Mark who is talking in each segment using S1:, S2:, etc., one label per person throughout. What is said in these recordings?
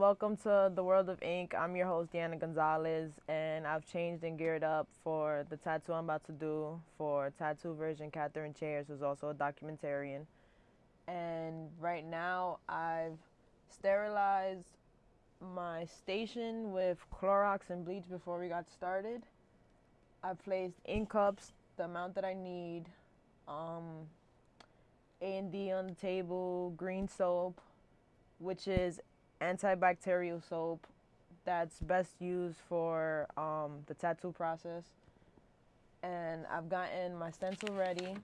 S1: welcome to the World of Ink. I'm your host, Deanna Gonzalez, and I've changed and geared up for the tattoo I'm about to do for tattoo version Catherine Chairs, who's also a documentarian. And right now, I've sterilized my station with Clorox and bleach before we got started. I placed ink cups, the amount that I need, um, A&D on the table, green soap, which is antibacterial soap that's best used for um, the tattoo process. And I've gotten my stencil ready,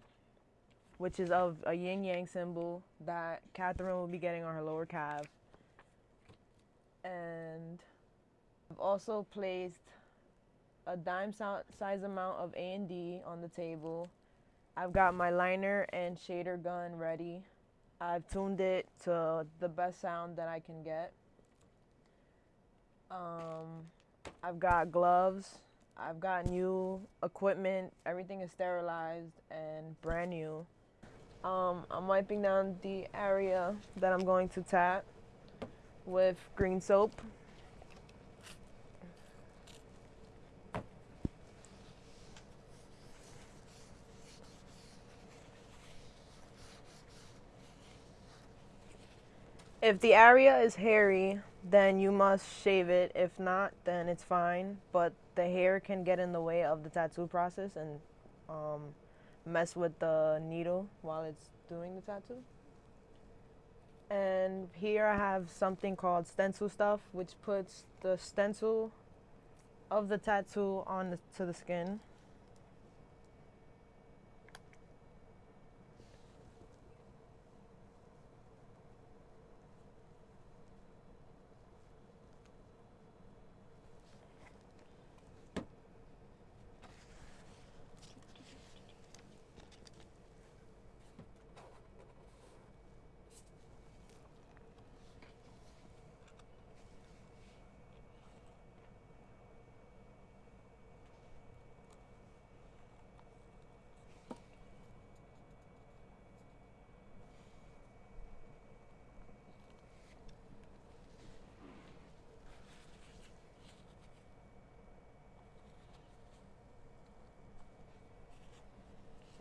S1: which is of a yin yang symbol that Catherine will be getting on her lower calf. And I've also placed a dime size amount of A&D on the table. I've got my liner and shader gun ready. I've tuned it to the best sound that I can get. Um, I've got gloves. I've got new equipment. Everything is sterilized and brand new. Um, I'm wiping down the area that I'm going to tap with green soap. If the area is hairy, then you must shave it. If not, then it's fine. But the hair can get in the way of the tattoo process and um, mess with the needle while it's doing the tattoo. And here I have something called stencil stuff, which puts the stencil of the tattoo on the, to the skin.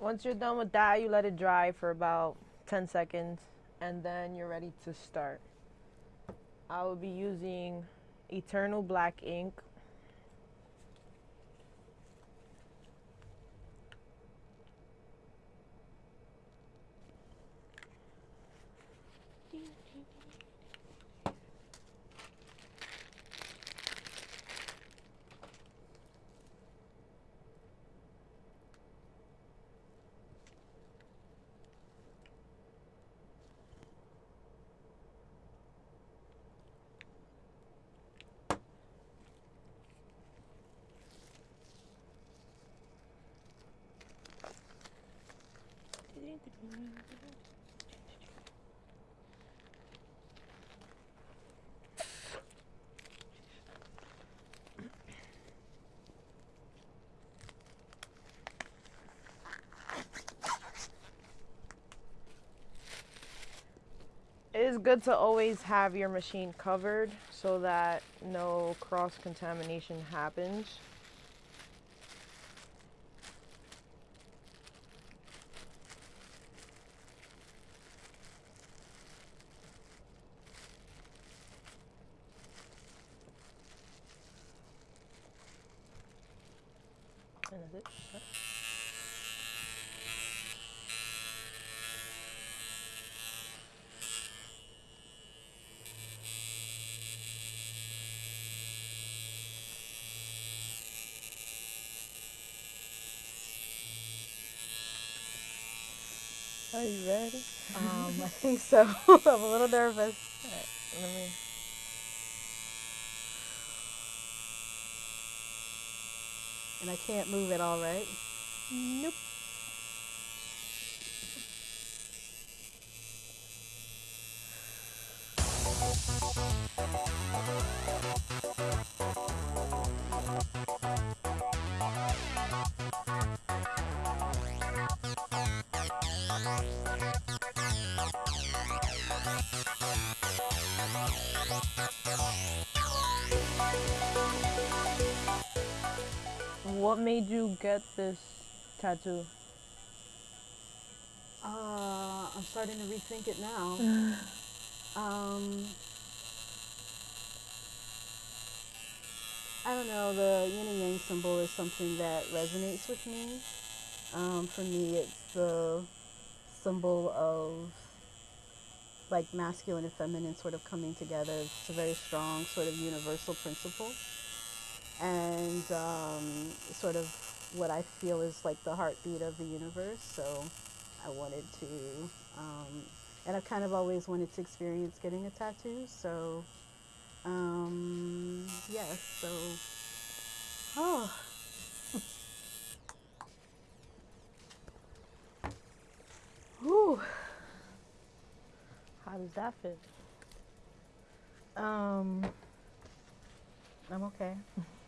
S1: Once you're done with that, you let it dry for about 10 seconds and then you're ready to start. I will be using Eternal Black ink It is good to always have your machine covered so that no cross contamination happens. Is? Are you ready?
S2: Um, I think so. I'm a little nervous.
S1: Right, let me.
S2: And I can't move it. all, right?
S1: Nope. What made you get this tattoo?
S2: Uh, I'm starting to rethink it now. um, I don't know, the yin and yang symbol is something that resonates with me. Um, for me, it's the symbol of like masculine and feminine sort of coming together. It's a very strong sort of universal principle. And um, sort of what I feel is like the heartbeat of the universe. So I wanted to, um, and I've kind of always wanted to experience getting a tattoo. So um, yes, so, oh. Whew.
S1: How does that fit?
S2: Um, I'm okay.